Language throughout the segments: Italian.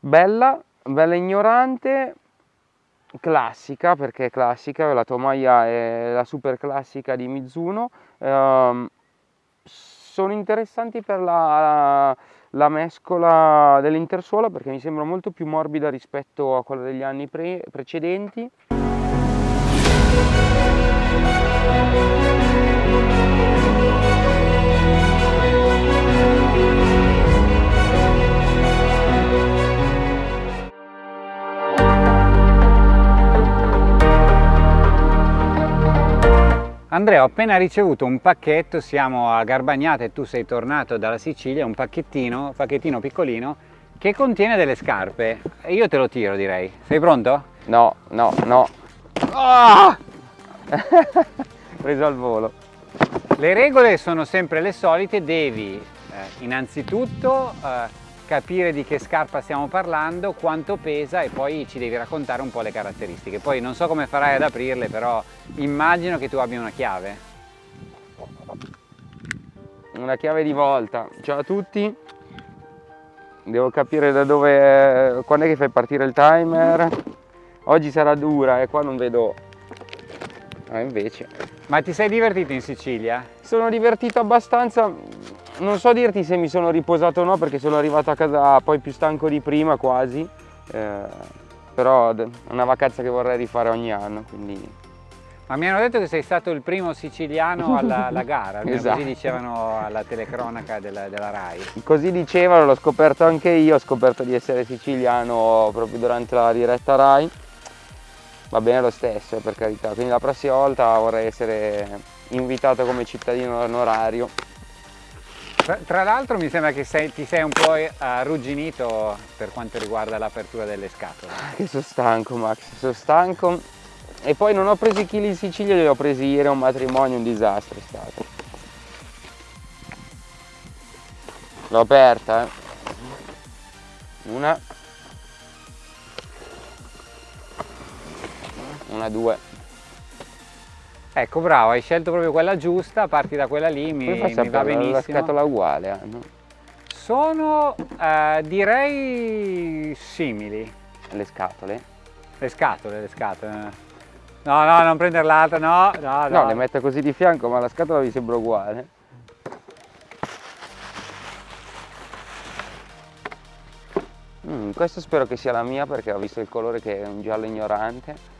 bella, bella ignorante, classica perché è classica, la tomaia è la super classica di Mizuno, ehm, sono interessanti per la, la mescola dell'intersuola perché mi sembra molto più morbida rispetto a quella degli anni pre precedenti. Andrea, ho appena ricevuto un pacchetto, siamo a Garbagnata e tu sei tornato dalla Sicilia, un pacchettino, pacchettino piccolino che contiene delle scarpe e io te lo tiro direi. Sei pronto? No, no, no. Oh! Preso al volo. Le regole sono sempre le solite, devi eh, innanzitutto eh, capire di che scarpa stiamo parlando, quanto pesa e poi ci devi raccontare un po' le caratteristiche. Poi non so come farai ad aprirle, però immagino che tu abbia una chiave. Una chiave di volta. Ciao a tutti. Devo capire da dove... quando è che fai partire il timer. Oggi sarà dura e qua non vedo... Ah, invece. Ma ti sei divertito in Sicilia? Sono divertito abbastanza, non so dirti se mi sono riposato o no perché sono arrivato a casa poi più stanco di prima quasi, eh, però è una vacanza che vorrei rifare ogni anno. Quindi... Ma mi hanno detto che sei stato il primo siciliano alla, alla gara, esatto. così dicevano alla telecronaca della, della RAI. Così dicevano, l'ho scoperto anche io, ho scoperto di essere siciliano proprio durante la diretta RAI. Va bene lo stesso, per carità, quindi la prossima volta vorrei essere invitato come cittadino onorario tra, l'altro mi sembra che sei, ti sei un po' arrugginito per quanto riguarda l'apertura delle scatole. Che sono stanco Max, sono stanco. E poi non ho preso i chili in Sicilia, li ho presi ieri a un matrimonio, un disastro è stato. L'ho aperta, eh. Una. Una, due. Ecco, bravo, hai scelto proprio quella giusta, parti da quella lì, mi, mi va benissimo. La scatola uguale hanno? Sono, eh, direi, simili. Le scatole? Le scatole, le scatole. No, no, non prendere l'altra, no, no, no. No, le metto così di fianco, ma la scatola mi sembra uguale. Mm, questo spero che sia la mia perché ho visto il colore che è un giallo ignorante.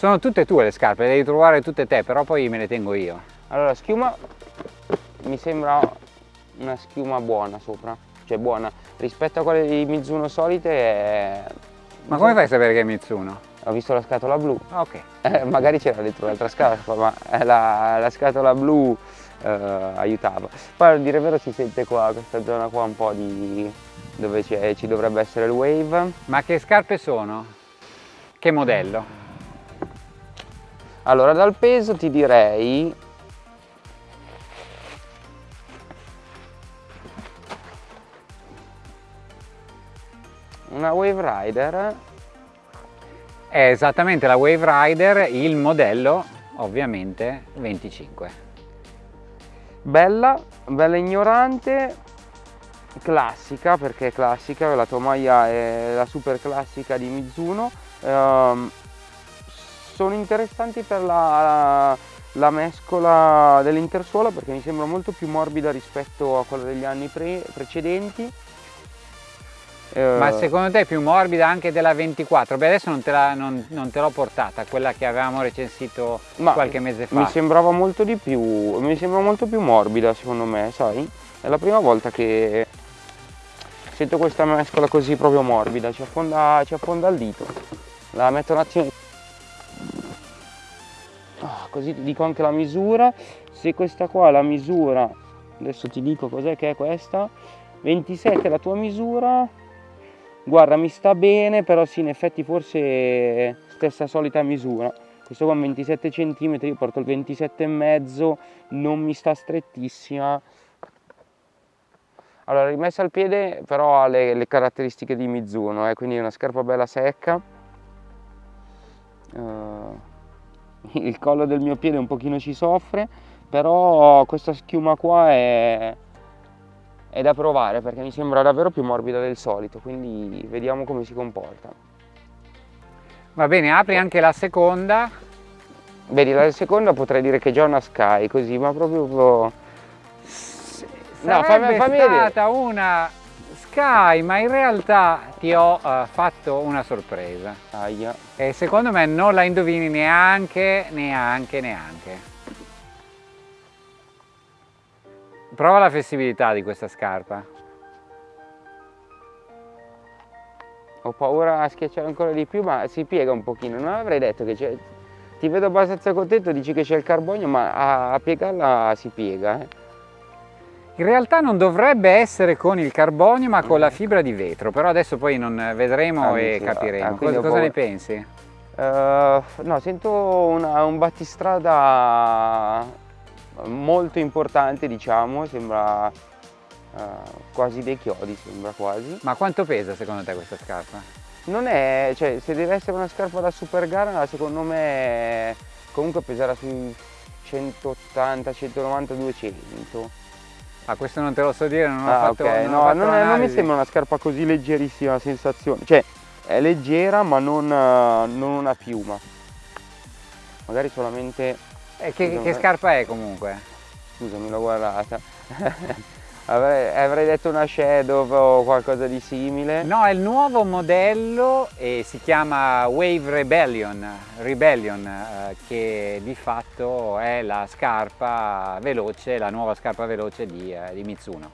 Sono tutte tue le scarpe, le devi trovare tutte te, però poi me le tengo io. Allora, schiuma mi sembra una schiuma buona sopra, cioè buona. Rispetto a quelle di Mizuno solite è... Ma come fai a sapere che è Mizuno? Ho visto la scatola blu. Ok. Eh, magari c'era dentro un'altra scatola, ma la, la scatola blu eh, aiutava. Poi a dire vero si sente qua, questa zona qua un po' di... dove ci dovrebbe essere il wave. Ma che scarpe sono? Che modello? Allora dal peso ti direi una Wave Rider. È esattamente la Wave Rider il modello ovviamente 25 bella bella ignorante classica perché è classica la tomaia è la super classica di Mizuno um, sono interessanti per la, la mescola dell'intersuola perché mi sembra molto più morbida rispetto a quella degli anni pre precedenti ma eh, secondo te è più morbida anche della 24? Beh adesso non te, l'ho portata, quella che avevamo recensito Ma qualche mese fa. Mi sembrava molto di più, mi sembra molto più morbida secondo me, sai? È la prima volta che sento questa mescola così proprio morbida, ci affonda, ci affonda il dito. La metto un attimo così ti dico anche la misura. Se questa qua è la misura adesso ti dico cos'è che è questa 27 è la tua misura. Guarda mi sta bene però sì in effetti forse stessa solita misura. Questo qua è 27 cm io porto il 27 e mezzo non mi sta strettissima. Allora rimessa al piede però ha le, le caratteristiche di Mizuno eh, quindi una scarpa bella secca. Uh, il collo del mio piede un pochino ci soffre però questa schiuma qua è, è da provare perché mi sembra davvero più morbida del solito, quindi vediamo come si comporta. Va bene, apri anche la seconda. Vedi, la seconda potrei dire che è già una Sky, così, ma proprio... No, fammi, fammi stata vedere. una Sky, ma in realtà ti ho uh, fatto una sorpresa. Aia. E secondo me non la indovini neanche, neanche, neanche. Prova la flessibilità di questa scarpa. Ho paura a schiacciare ancora di più, ma si piega un pochino. Non avrei detto che c'è... Ti vedo abbastanza contento, dici che c'è il carbonio, ma a, a piegarla si piega. Eh. In realtà non dovrebbe essere con il carbonio ma con la fibra di vetro, però adesso poi non vedremo ah, e sì, capiremo. Ah, cosa, cosa ne pensi? Uh, no, sento una, un battistrada molto importante diciamo, sembra uh, quasi dei chiodi, sembra quasi. Ma quanto pesa secondo te questa scarpa? Non è, cioè se deve essere una scarpa da super gara secondo me comunque peserà sui 180, 190, 200 Ah, questo non te lo so dire, non ho ah, fatto, okay. non no, ho non, è, non, mi sembra una scarpa così leggerissima sensazione. Cioè, è leggera ma non, non una piuma. Magari solamente... E che, che scarpa è comunque? Scusami, l'ho guardata. Avrei, avrei, detto una Shadow o qualcosa di simile. No, è il nuovo modello e si chiama Wave Rebellion, Rebellion eh, che di fatto è la scarpa veloce, la nuova scarpa veloce di, eh, di Mitsuno.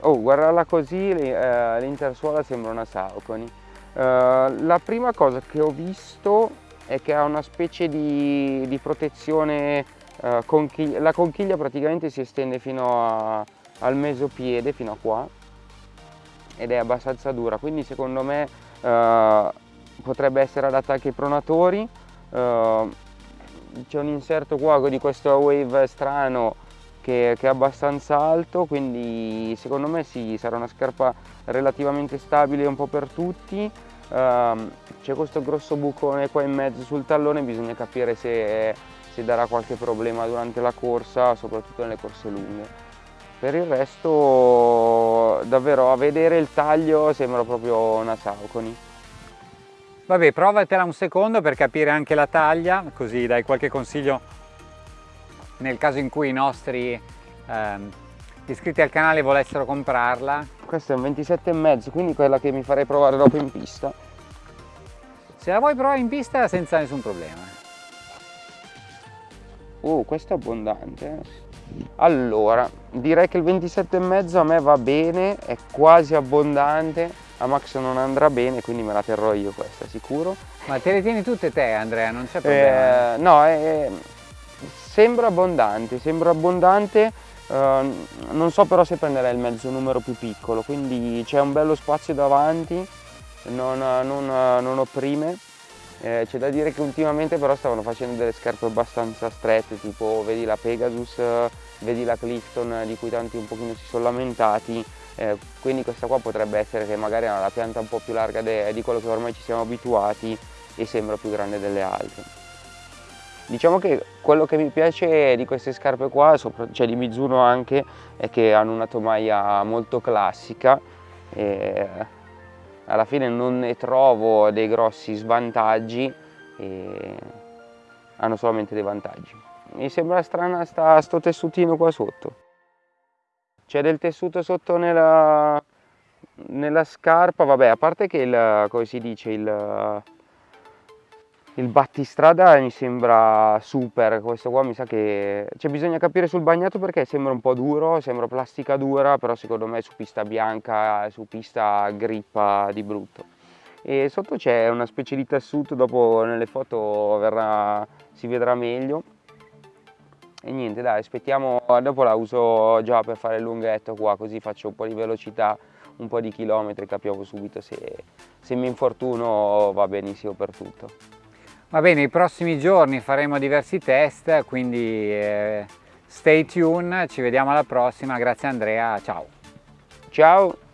Oh, guardarla così, eh, l'intersuola sembra una Saucony. Eh, la prima cosa che ho visto è che ha una specie di, di protezione, eh, conchiglia, la conchiglia praticamente si estende fino a al mesopiede fino a qua ed è abbastanza dura. Quindi secondo me eh, potrebbe essere adatta anche ai pronatori. Eh, c'è un inserto qua di questo wave strano che, che, è abbastanza alto quindi secondo me sì, sarà una scarpa relativamente stabile un po' per tutti. Eh, c'è questo grosso bucone qua in mezzo sul tallone bisogna capire se, se darà qualche problema durante la corsa soprattutto nelle corse lunghe per il resto davvero a vedere il taglio sembra proprio una Saucony. Vabbè, provatela un secondo per capire anche la taglia, così dai qualche consiglio nel caso in cui i nostri ehm, iscritti al canale volessero comprarla. Questa è un 27,5, quindi quella che mi farei provare dopo in pista. Se la vuoi provare in pista senza nessun problema. Uh, questo è abbondante. Eh. Allora, direi che il 27,5 a me va bene, è quasi abbondante, a Max non andrà bene, quindi me la terrò io questa, sicuro. Ma te le tieni tutte te Andrea, non c'è problema? Eh, no, è, sembra abbondante, sembra abbondante, eh, non so però se prenderei il mezzo numero più piccolo, quindi c'è un bello spazio davanti, non, non, non opprime eh, c'è da dire che ultimamente però stavano facendo delle scarpe abbastanza strette, tipo vedi la Pegasus, vedi la Clifton di cui tanti un pochino si sono lamentati, eh, quindi questa qua potrebbe essere che magari ha la pianta un po' più larga di quello che ormai ci siamo abituati e sembra più grande delle altre. Diciamo che quello che mi piace di queste scarpe qua, cioè di Mizuno anche, è che hanno una tomaia molto classica. E alla fine non ne trovo dei grossi svantaggi e hanno solamente dei vantaggi. Mi sembra strana sta, sto tessutino qua sotto. C'è del tessuto sotto nella, nella scarpa, vabbè, a parte che il, come si dice, il, il battistrada mi sembra super, questo qua mi sa che... Cioè bisogna capire sul bagnato perché sembra un po' duro, sembra plastica dura, però secondo me su pista bianca, su pista grippa di brutto. E sotto c'è una specie di tessuto, dopo nelle foto verrà, si vedrà meglio. E niente dai, aspettiamo, dopo la uso già per fare il lunghetto qua, così faccio un po' di velocità, un po' di chilometri, capiamo subito se, se mi infortuno va benissimo per tutto. Va bene, i prossimi giorni faremo diversi test, quindi eh, stay tuned, ci vediamo alla prossima, grazie Andrea, ciao! Ciao!